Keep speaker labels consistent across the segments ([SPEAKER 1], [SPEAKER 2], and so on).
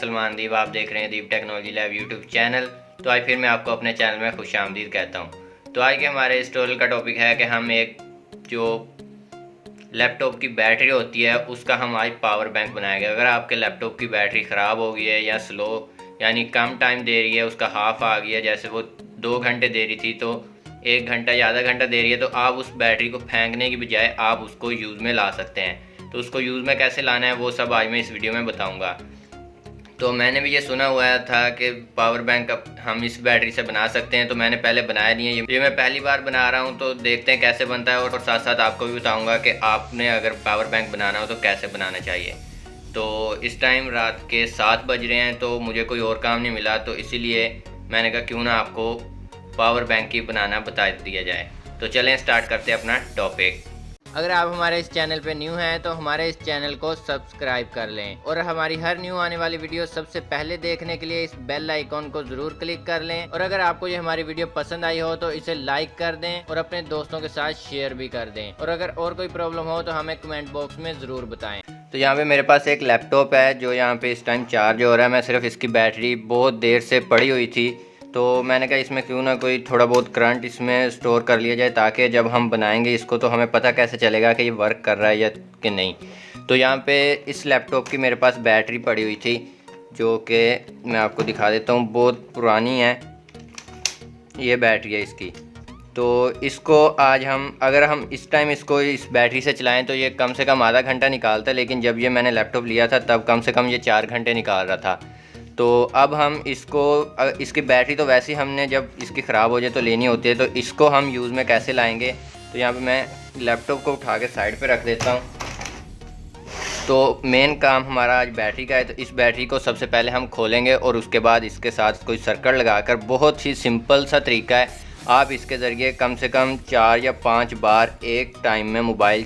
[SPEAKER 1] سلمان دیپ، آپ دیکھ رہے ہیں Deep Technology Lab YouTube channel. تو آج پھر میں آپ کو اپنے چینل میں خوش آمدید کہتا ہوں۔ تو آج کے ہمارے اس ٹورل کا ٹاپک ہے کہ ہم ایک جو لیپ ٹاپ کی بیٹری ہوتی ہے، اس کا ہم آج پاور بینک بنائیں گے۔ اگر آپ کے لیپ ٹاپ کی بیٹری خراب ہو گئی ہے یا سلو یعنی کم ٹائم دے رہی ہے، اس کا ہاف آ گیا ہے جیسے وہ دو گھنٹے دے رہی تھی، تو ایک گھنٹہ یا آدھا گھنٹہ دے رہی ہے، تو آپ اس بیٹری کو پھینکنے کی بجائے آپ اس کو یوز میں لا سکتے ہیں۔ تو اس کو یوز میں کیسے لانا ہے، وہ سب آج میں اس ویڈیو میں بتاؤں گا۔ تو میں نے بھی یہ سنا ہوا تھا کہ پاور بینک ہم اس بیٹری سے بنا سکتے ہیں، تو میں نے پہلے بنایا نہیں ہے یہ۔ میں پہلی بار بنا رہا ہوں، تو دیکھتے ہیں کیسے بنتا ہے اور ساتھ ساتھ آپ کو بھی بتاؤں گا کہ آپ نے اگر پاور بینک بنانا ہو تو کیسے بنانا چاہیے۔ تو اس ٹائم رات کے سات بج رہے ہیں، تو مجھے کوئی اور کام نہیں ملا، تو اسی لیے میں نے کہا کیوں نہ آپ کو پاور بینک کی بنانا بتا دیا جائے۔ تو چلیں سٹارٹ کرتے ہیں اپنا ٹاپک اگر آپ ہمارے اس چینل پہ نیو ہیں تو ہمارے اس چینل کو سبسکرائب کر لیں اور ہماری ہر نیو آنے والی ویڈیو سب سے پہلے دیکھنے کے لیے اس بیل آئیکن کو ضرور کلک کر لیں اور اگر آپ کو یہ ہماری ویڈیو پسند آئی ہو تو اسے لائک کر دیں اور اپنے دوستوں کے ساتھ شیئر بھی کر دیں اور اگر اور کوئی پرابلم ہو تو ہمیں کمنٹ باکس میں ضرور بتائیں۔ تو یہاں پہ میرے پاس ایک لیپ ٹاپ ہے جو یہاں پہ اس ٹائم چارج ہو رہا ہے۔ میں صرف اس کی بیٹری بہت دیر سے پڑی ہوئی تھی۔ تو میں نے کہا اس میں کیوں نہ کوئی تھوڑا بہت کرنٹ اس میں سٹور کر لیا جائے تاکہ جب ہم بنائیں گے اس کو تو ہمیں پتہ کیسے چلے گا کہ یہ ورک کر رہا ہے یا کہ نہیں۔ تو یہاں پہ اس لیپ ٹاپ کی میرے پاس بیٹری پڑی ہوئی تھی جو کہ میں آپ کو دکھا دیتا ہوں، بہت پرانی ہے۔ یہ بیٹری ہے اس کی۔ تو اس کو آج ہم، اگر ہم اس ٹائم اس کو اس بیٹری سے چلائیں تو یہ کم سے کم آدھا گھنٹہ نکالتا ہے، لیکن جب یہ میں نے لیپ ٹاپ لیا تھا تب کم سے کم یہ چار گھنٹے نکال رہا تھا۔ تو اب ہم اس کو اس کی بیٹری تو ویسے ہم نے جب اس کی خراب ہو جائے تو لینی ہوتی ہے، تو اس کو ہم یوز میں کیسے لائیں گے؟ تو یہاں پہ میں لیپ ٹاپ کو اٹھا کے سائڈ پہ رکھ دیتا ہوں۔ تو مین کام ہمارا آج بیٹری کا ہے، تو اس بیٹری کو سب سے پہلے ہم کھولیں گے اور اس کے بعد اس کے ساتھ کوئی سرکٹ لگا کر، بہت ہی سمپل سا طریقہ ہے۔ آپ اس کے ذریعے کم سے کم چار یا پانچ بار ایک ٹائم میں موبائل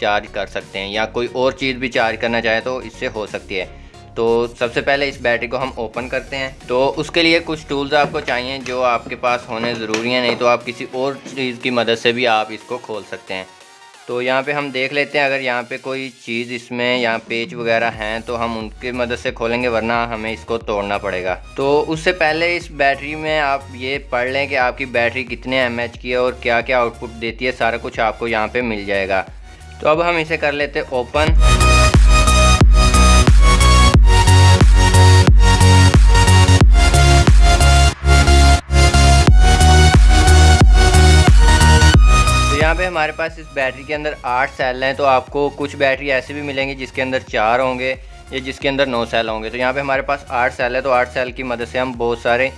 [SPEAKER 1] چارج کر سکتے ہیں، یا کوئی اور چیز بھی چارج کرنا چاہے تو اس سے ہو سکتی ہے۔ تو سب سے پہلے اس بیٹری کو ہم اوپن کرتے ہیں۔ تو اس کے لیے کچھ ٹولز آپ کو چاہیے جو آپ کے پاس ہونے ضروری ہیں، نہیں تو آپ کسی اور چیز کی مدد سے بھی آپ اس کو کھول سکتے ہیں۔ تو یہاں پہ ہم دیکھ لیتے ہیں، اگر یہاں پہ کوئی چیز اس میں یہاں پیچ وغیرہ ہیں تو ہم ان کی مدد سے کھولیں گے، ورنہ ہمیں اس کو توڑنا پڑے گا۔ تو اس سے پہلے اس بیٹری میں آپ یہ پڑھ لیں کہ آپ کی بیٹری کتنے ایم ایچ کی ہے اور کیا کیا آؤٹ پٹ دیتی ہے، سارا کچھ آپ کو یہاں پہ مل جائے گا۔ تو اب ہم اسے کر لیتے اوپن ہمارے پاس اس بیٹری کے اندر آٹھ سیل ہیں، تو آپ کو کچھ بیٹری ایسے بھی ملیں گی جس کے اندر چار ہوں گے یا جس کے اندر نو سیل ہوں گے۔ تو یہاں پہ ہمارے پاس آٹھ سیل ہے تو آٹھ سیل کی مدد سے ہم بہت سارے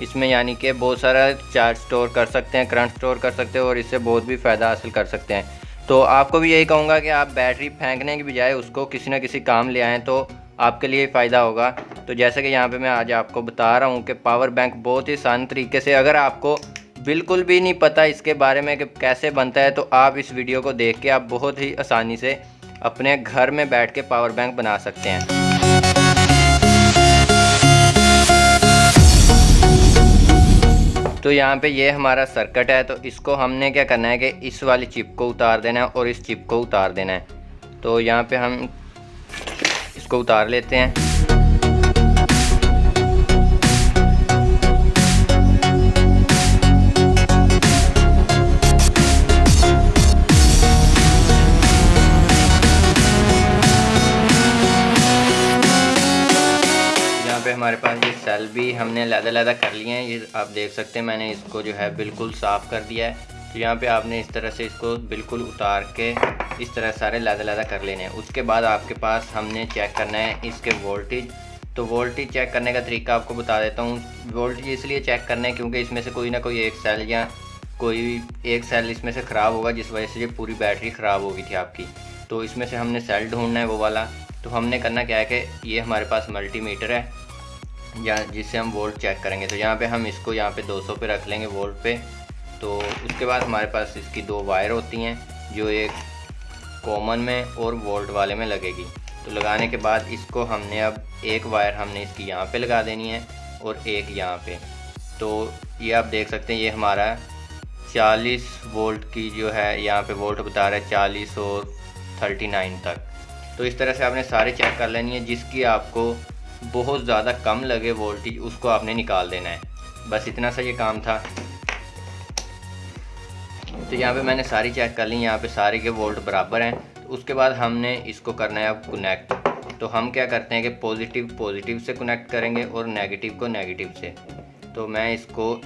[SPEAKER 1] اس میں یعنی کہ بہت سارا چارج سٹور کر سکتے ہیں، کرنٹ سٹور کر سکتے ہیں اور اس سے بہت بھی فائدہ حاصل کر سکتے ہیں۔ تو آپ کو بھی یہی کہوں گا کہ آپ بیٹری پھینکنے کی بجائے اس کو کسی نہ کسی کام لے آئیں تو آپ کے لیے فائدہ ہوگا۔ تو جیسے کہ یہاں پہ میں آج آپ کو بتا رہا ہوں کہ پاور بینک بہت ہی آسان طریقے سے اگر آپ کو بالکل بھی نہیں پتہ اس کے بارے میں کہ کیسے بنتا ہے، تو آپ اس ویڈیو کو دیکھ کے آپ بہت ہی آسانی سے اپنے گھر میں بیٹھ کے پاور بینک بنا سکتے ہیں۔ تو یہاں پہ یہ ہمارا سرکٹ ہے، تو اس کو ہم نے کیا کرنا ہے کہ اس والی چپ کو اتار دینا ہے اور اس چپ کو اتار دینا ہے۔ تو یہاں پہ ہم اس کو اتار لیتے ہیں۔ پہ ہمارے پاس یہ سیل بھی ہم نے لہدہ لہدہ کر لیے ہیں۔ یہ آپ دیکھ سکتے ہیں، میں نے اس کو جو ہے بالکل صاف کر دیا ہے۔ تو یہاں پہ آپ نے اس طرح سے اس کو بالکل اتار کے اس طرح سارے لہدہ لہدہ کر لینے ہیں۔ اس کے بعد آپ کے پاس ہم نے چیک کرنا ہے اس کے وولٹیج تو وولٹیج چیک کرنے کا طریقہ آپ کو بتا دیتا ہوں۔ وولٹیج اس لیے چیک کرنا ہے کیونکہ اس میں سے کوئی نہ کوئی ایک سیل یا کوئی ایک سیل اس میں سے خراب ہوگا، جس وجہ سے یہ پوری بیٹری خراب ہوگی تھی آپ کی۔ تو اس میں سے ہم نے سیل ڈھونڈنا ہے وہ والا۔ تو ہم نے کرنا کیا ہے کہ یہ ہمارے پاس ملٹی میٹر ہے۔ یا جس سے ہم وولٹ چیک کریں گے۔ تو یہاں پہ ہم اس کو یہاں پہ دو سو پہ رکھ لیں گے وولٹ پہ۔ تو اس کے بعد ہمارے پاس اس کی دو وائر ہوتی ہیں جو ایک کامن میں اور وولٹ والے میں لگے گی۔ تو لگانے کے بعد اس کو ہم نے اب ایک وائر ہم نے اس کی یہاں پہ لگا دینی ہے اور ایک یہاں پہ۔ تو یہ آپ دیکھ سکتے ہیں، یہ ہمارا چالیس وولٹ کی جو ہے یہاں پہ وولٹ بتا رہا ہے، چالیس اور تھرٹی نائن تک۔ تو اس طرح سے آپ نے سارے چیک کر لینی ہے، جس کی آپ کو بہت زیادہ کم لگے وولٹیج اس کو آپ نے نکال دینا ہے۔ بس اتنا سا یہ کام تھا۔ تو یہاں پہ میں نے ساری چیک کر لی، یہاں پہ سارے کے وولٹ برابر ہیں۔ اس کے بعد ہم نے اس کو کرنا ہے اب کنیکٹ تو ہم کیا کرتے ہیں کہ پوزیٹیو پوزیٹیو سے کنیکٹ کریں گے اور نیگیٹیو کو نیگیٹیو سے۔ تو میں اس کو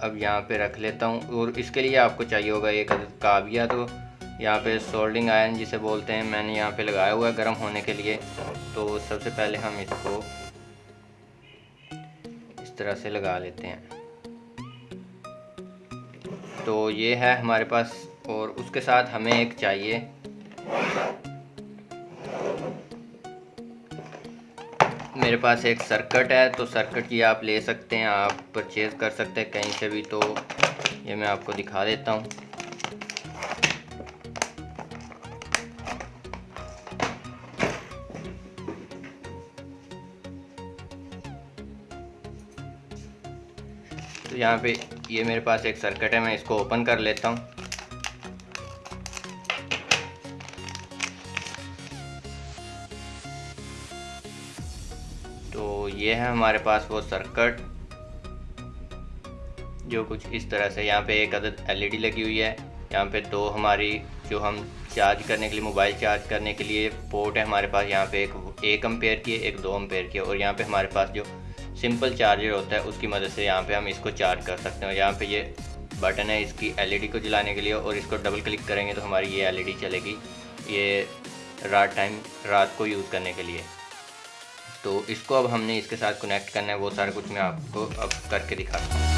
[SPEAKER 1] اب یہاں پہ رکھ لیتا ہوں اور اس کے لیے آپ کو چاہیے ہوگا ایک عدد کابیہ تو یہاں پہ سولڈنگ آئرن جسے بولتے ہیں، میں نے یہاں پہ لگایا ہوا ہے گرم ہونے کے لیے۔ تو سب سے پہلے ہم اس کو اس طرح سے لگا لیتے ہیں۔ تو یہ ہے ہمارے پاس، اور اس کے ساتھ ہمیں ایک چاہیے۔ میرے پاس ایک سرکٹ ہے، تو سرکٹ یہ آپ لے سکتے ہیں، آپ پرچیز کر سکتے ہیں کہیں سے بھی۔ تو یہ میں آپ کو دکھا دیتا ہوں۔ یہاں پہ یہ میرے پاس ایک سرکٹ ہے، میں اس کو اوپن کر لیتا ہوں۔ تو یہ ہے ہمارے پاس وہ سرکٹ، جو کچھ اس طرح سے یہاں پہ ایک عدد ایل ای ڈی لگی ہوئی ہے۔ یہاں پہ دو ہماری، جو ہم چارج کرنے کے لیے موبائل چارج کرنے کے لیے پورٹ ہے ہمارے پاس۔ یہاں پہ ایک ایک امپیئر کی ہے، ایک دو امپیئر کی ہے۔ اور یہاں پہ ہمارے پاس جو سمپل چارجر ہوتا ہے، اس کی مدد سے یہاں پہ ہم اس کو چارج کر سکتے ہیں۔ یہاں پہ یہ بٹن ہے، اس کی ایل ای ڈی کو جلانے کے لیے۔ اور اس کو ڈبل کلک کریں گے تو ہماری یہ ایل ای ڈی چلے گی۔ یہ رات ٹائم رات کو یوز کرنے کے لیے۔ تو اس کو اب ہم نے اس کے ساتھ کنیکٹ کرنا ہے، وہ سارا کچھ میں آپ کو اب کر کے دکھاتا ہوں۔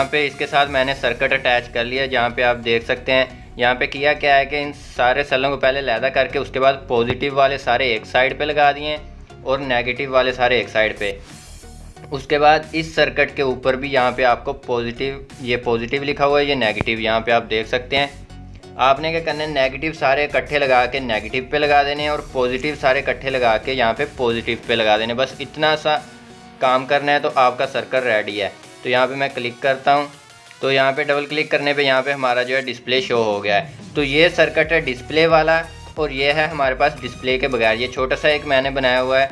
[SPEAKER 1] یہاں پہ اس کے ساتھ میں نے سرکٹ اٹیچ کر لیا، جہاں پہ آپ دیکھ سکتے ہیں۔ یہاں پہ کیا کیا ہے کہ ان سارے سلوں کو پہلے لیدہ کر کے اس کے بعد پوزیٹیو والے سارے ایک سائڈ پہ لگا دیے اور نیگیٹیو والے سارے ایک سائڈ پہ۔ اس کے بعد اس سرکٹ کے اوپر بھی یہاں پہ آپ کو پوزیٹیو یہ پوزیٹیو لکھا ہوا ہے، یہ نیگیٹیو یہاں پہ آپ دیکھ سکتے ہیں۔ آپ نے کیا کرنا ہے؟ نیگیٹیو سارے کٹھے لگا کے نیگیٹیو پہ لگا دینے اور پوزیٹیو سارے کٹھے لگا کے یہاں پہ پوزیٹیو پہ لگا دینے بس اتنا سا کام کرنا ہے تو آپ کا سرکٹ ریڈی ہے۔ تو یہاں پہ میں کلک کرتا ہوں۔ تو یہاں پہ ڈبل کلک کرنے پہ یہاں پہ ہمارا جو ہے ڈسپلے شو ہو گیا ہے۔ تو یہ سرکٹ ہے ڈسپلے والا اور یہ ہے ہمارے پاس ڈسپلے کے بغیر۔ یہ چھوٹا سا ایک میں نے بنایا ہوا ہے۔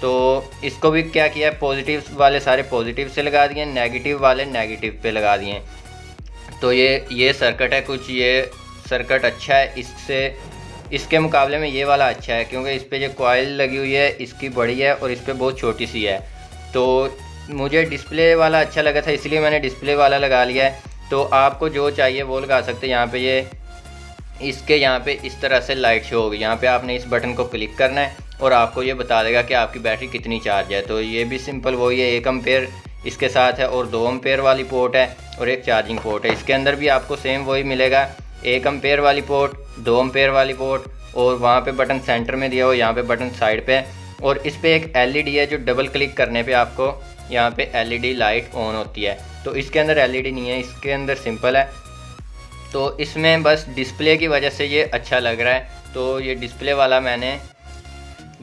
[SPEAKER 1] تو اس کو بھی کیا کیا ہے؟ پوزیٹیو والے سارے پوزیٹیو سے لگا دیے نیگیٹیو والے نیگیٹیو پہ لگا دیے۔ تو یہ یہ سرکٹ ہے، کچھ یہ سرکٹ اچھا ہے۔ اس سے، اس کے مقابلے میں یہ والا اچھا ہے۔ کیونکہ اس پہ جو کوائل لگی ہوئی ہے، اس کی بڑی ہے اور اس پہ بہت چھوٹی سی ہے۔ تو مجھے ڈسپلے والا اچھا لگا تھا، اس لیے میں نے ڈسپلے والا لگا لیا ہے۔ تو آپ کو جو چاہیے وہ لگا سکتے ہیں۔ یہاں پہ یہ، اس کے یہاں پہ اس طرح سے لائٹ شو ہوگی۔ یہاں پہ آپ نے اس بٹن کو کلک کرنا ہے اور آپ کو یہ بتا دے گا کہ آپ کی بیٹری کتنی چارج ہے۔ تو یہ بھی سمپل وہی ہے، ایک امپیئر اس کے ساتھ ہے اور دو امپیئر والی پورٹ ہے اور ایک چارجنگ پورٹ ہے۔ اس کے اندر بھی آپ کو سیم وہی ملے گا۔ ایک امپیئر والی پورٹ دو امپیئر والی پورٹ اور وہاں پہ بٹن سینٹر میں دیا ہو یہاں پہ بٹن سائڈ پہ۔ ہے اور اس پہ ایک ایل ای ڈی ہے جو ڈبل کلک کرنے پہ آپ کو یہاں پہ L E D light on ہوتی ہے۔ تو اس کے اندر ایل ای ڈی نہیں ہے، اس کے اندر سمپل ہے۔ تو اس میں بس ڈسپلے کی وجہ سے یہ اچھا لگ رہا ہے۔ تو یہ ڈسپلے والا میں نے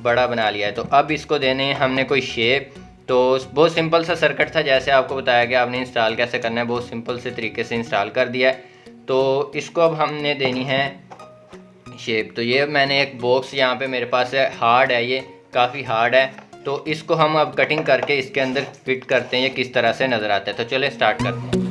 [SPEAKER 1] بڑا بنا لیا ہے۔ تو اب اس کو دینے ہم نے کوئی شیپ تو بہت سمپل سا سرکٹ تھا، جیسے آپ کو بتایا کہ آپ نے انسٹال کیسے کرنا ہے، بہت سمپل سے طریقے سے انسٹال کر دیا ہے۔ تو اس کو اب ہم نے دینی ہے شیپ تو یہ میں نے ایک باکس یہاں پہ میرے پاس ہے ہارڈ ہے یہ، کافی ہارڈ ہے۔ تو اس کو ہم اب کٹنگ کر کے اس کے اندر فٹ کرتے ہیں، یہ کس طرح سے نظر آتا ہے تو چلیں سٹارٹ کرتے ہیں۔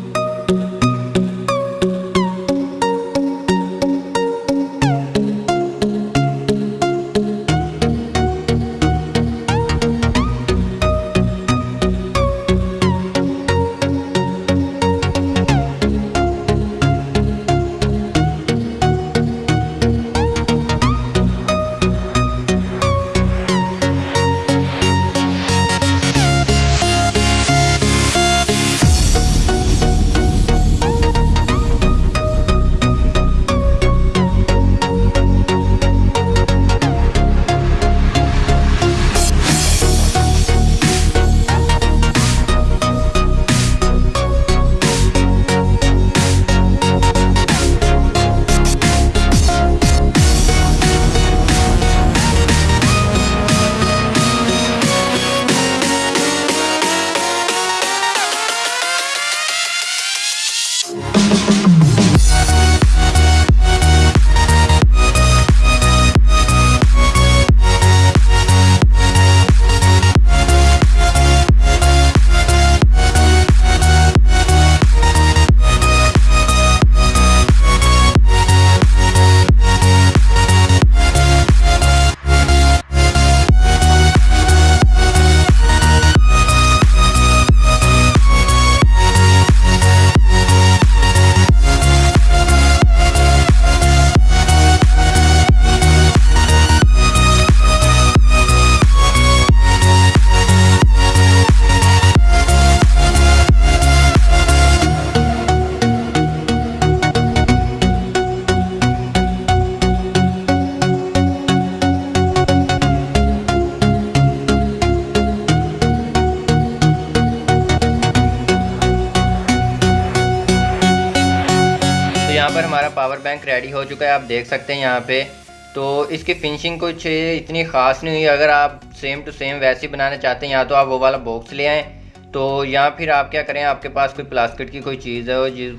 [SPEAKER 1] پاور بینک ریڈی ہو چکا ہے، آپ دیکھ سکتے ہیں یہاں پہ۔ تو اس کی فنشنگ کچھ اتنی خاص نہیں ہوئی۔ اگر آپ سیم ٹو سیم ویسے بنانا چاہتے ہیں، یا تو آپ وہ والا باکس لے آئیں۔ تو یا پھر آپ کیا کریں، آپ کے پاس کوئی پلاسکٹ کی کوئی چیز ہے جی،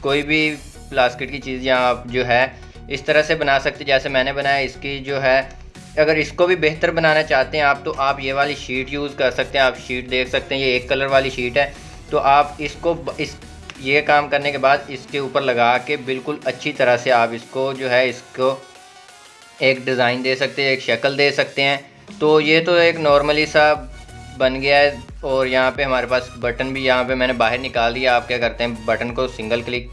[SPEAKER 1] کوئی بھی پلاسکٹ کی چیز یہاں آپ جو ہے اس طرح سے بنا سکتے جیسے میں نے بنایا، اس کی جو ہے، اگر اس کو بھی بہتر بنانا چاہتے ہیں، آپ تو آپ یہ والی شیٹ یوز کر سکتے ہیں۔ آپ شیٹ دیکھ سکتے ہیں، یہ ایک کلر والی شیٹ ہے۔ تو آپ اس کو، اس یہ کام کرنے کے بعد اس کے اوپر لگا کے بالکل اچھی طرح سے آپ اس کو جو ہے اس کو ایک ڈیزائن دے سکتے ہیں، ایک شکل دے سکتے ہیں۔ تو یہ تو ایک نارملی سا بن گیا ہے اور یہاں پہ ہمارے پاس بٹن بھی، یہاں پہ میں نے باہر نکال دیا، آپ کیا کرتے ہیں، بٹن کو سنگل کلک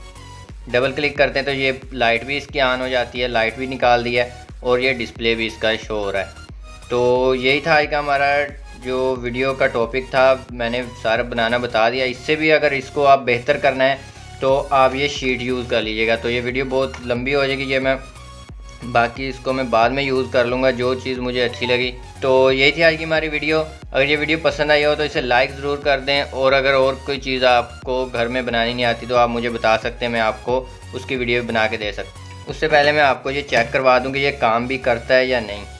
[SPEAKER 1] ڈبل کلک کرتے ہیں تو یہ لائٹ بھی اس کی آن ہو جاتی ہے لائٹ بھی نکال دی ہے اور یہ ڈسپلے بھی اس کا شو ہو رہا ہے۔ تو یہی تھا آج کا ہمارا جو ویڈیو کا ٹاپک تھا، میں نے سارا بنانا بتا دیا۔ اس سے بھی اگر اس کو آپ بہتر کرنا ہے، تو آپ یہ شیٹ یوز کر لیجیے گا۔ تو یہ ویڈیو بہت لمبی ہو جائے گی، یہ میں باقی اس کو میں بعد میں یوز کر لوں گا، جو چیز مجھے اچھی لگی۔ تو یہی تھی آج کی ہماری ویڈیو۔ اگر یہ ویڈیو پسند آئی ہو، تو اسے لائک ضرور کر دیں۔ اور اگر اور کوئی چیز آپ کو گھر میں بنانی نہیں آتی، تو آپ مجھے بتا سکتے ہیں، میں آپ کو اس کی ویڈیو بنا کے دے سکتا اس سے پہلے میں آپ کو یہ چیک کروا دوں کہ یہ کام بھی کرتا ہے یا نہیں۔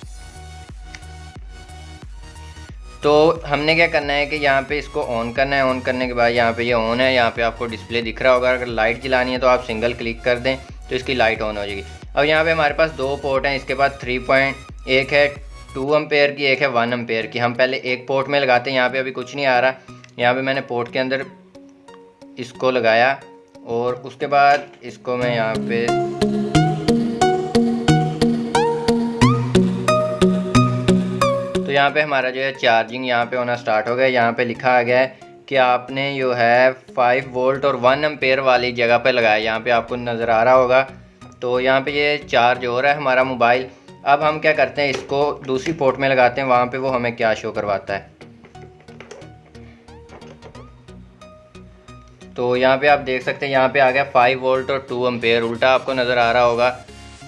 [SPEAKER 1] تو ہم نے کیا کرنا ہے کہ یہاں پہ اس کو آن کرنا ہے آن کرنے کے بعد یہاں پہ یہ آن ہے، یہاں پہ آپ کو ڈسپلے دکھ رہا ہوگا۔ اگر لائٹ جلانی ہے تو آپ سنگل کلک کر دیں تو اس کی لائٹ آن ہو جائے گی۔ اب یہاں پہ ہمارے پاس دو پورٹ ہیں، اس کے بعد تھری پوائنٹ ایک ہے ٹو امپیئر کی، ایک ہے ون امپیئر کی۔ ہم پہلے ایک پورٹ میں لگاتے ہیں، یہاں پہ ابھی کچھ نہیں آ رہا۔ یہاں پہ میں نے پورٹ کے اندر اس کو لگایا اور اس کے بعد اس کو میں یہاں پہ یہاں پہ ہمارا جو ہے چارجنگ یہاں پہ ہونا سٹارٹ ہو گیا یہاں پہ لکھا آ گیا ہے کہ آپ نے جو ہے فائیو وولٹ اور ون امپیئر والی جگہ پہ لگایا یہاں پہ آپ کو نظر آ رہا ہوگا۔ تو یہاں پہ یہ چارج ہو رہا ہے ہمارا موبائل اب ہم کیا کرتے ہیں؟ اس کو دوسری پورٹ میں لگاتے ہیں۔ وہاں پہ وہ ہمیں کیا شو کرواتا ہے۔ تو یہاں پہ آپ دیکھ سکتے ہیں، یہاں پہ آ گیا فائیو وولٹ اور ٹو امپیئر الٹا آپ کو نظر آ رہا ہوگا۔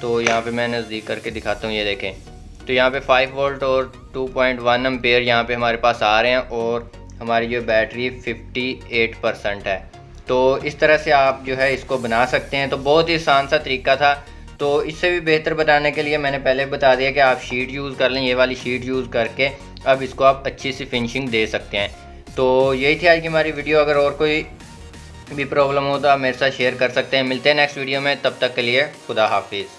[SPEAKER 1] تو یہاں پہ میں نزدیک کر کے دکھاتا ہوں، یہ دیکھیں۔ تو یہاں پہ فائیو وولٹ اور ٹو پوائنٹ ون امپیئر یہاں پہ ہمارے پاس آ رہے ہیں اور ہماری جو بیٹری ففٹی ایٹ پرسنٹ ہے۔ تو اس طرح سے آپ جو ہے اس کو بنا سکتے ہیں۔ تو بہت ہی آسان سا طریقہ تھا۔ تو اس سے بھی بہتر بتانے کے لیے میں نے پہلے بتا دیا کہ آپ شیٹ یوز کر لیں، یہ والی شیٹ یوز کر کے اب اس کو آپ اچھی سی فنشنگ دے سکتے ہیں۔ تو یہی تھی آج کی ہماری ویڈیو اگر اور کوئی بھی پرابلم ہو تو آپ میرے ساتھ شیئر کر سکتے ہیں۔ ملتے ہیں نیکسٹ ویڈیو میں۔ تب تک کے لیے خدا حافظ۔